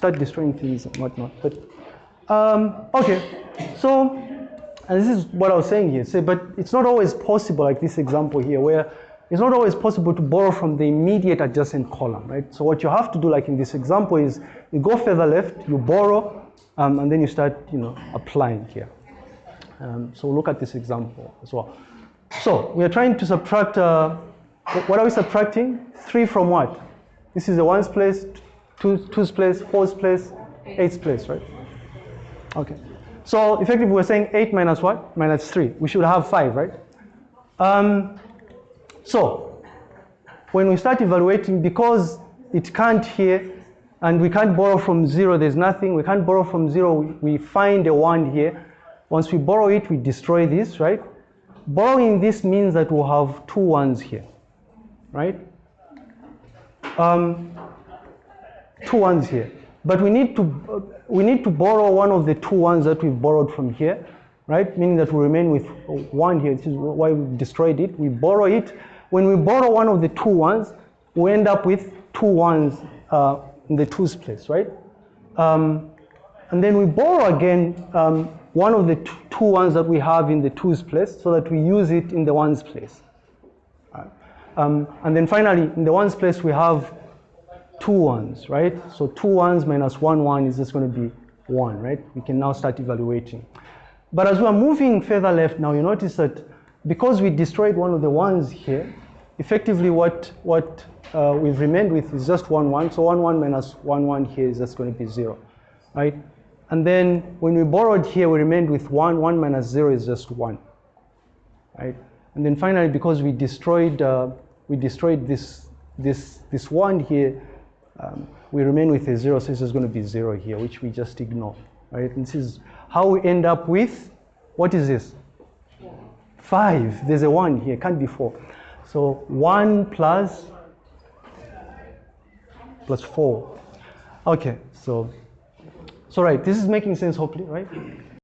start destroying things and whatnot. But um, okay, so and this is what I was saying here. Say, but it's not always possible, like this example here, where it's not always possible to borrow from the immediate adjacent column, right? So what you have to do, like in this example, is you go further left, you borrow, um, and then you start, you know, applying here. Um, so look at this example as well. So we are trying to subtract, uh, what are we subtracting? Three from what? This is the ones place, two, two's place, four's place, eight's place, right? Okay. So effectively we're saying eight minus what? Minus three. We should have five, right? Um, so when we start evaluating, because it can't here, and we can't borrow from zero, there's nothing, we can't borrow from zero, we find a one here. Once we borrow it, we destroy this, right? Borrowing this means that we'll have two ones here, right? Um, two ones here. But we need to we need to borrow one of the two ones that we've borrowed from here, right? Meaning that we remain with one here. This is why we destroyed it. We borrow it. When we borrow one of the two ones, we end up with two ones uh, in the twos place, right? Um, and then we borrow again um, one of the two ones that we have in the twos place so that we use it in the ones place. Um, and then finally, in the ones place, we have two ones, right? So two ones minus one one is just going to be one, right? We can now start evaluating. But as we're moving further left now, you notice that because we destroyed one of the ones here, effectively what, what uh, we've remained with is just one one. So one one minus one one here is just going to be zero, right? And then when we borrowed here, we remained with one. One minus zero is just one, right? And then finally, because we destroyed, uh, we destroyed this, this, this one here, um, we remain with a zero, so this is going to be zero here, which we just ignore, right? And this is how we end up with, what is this? Five. There's a one here, can't be four. So one plus, plus four. Okay, so, so right, this is making sense hopefully, right?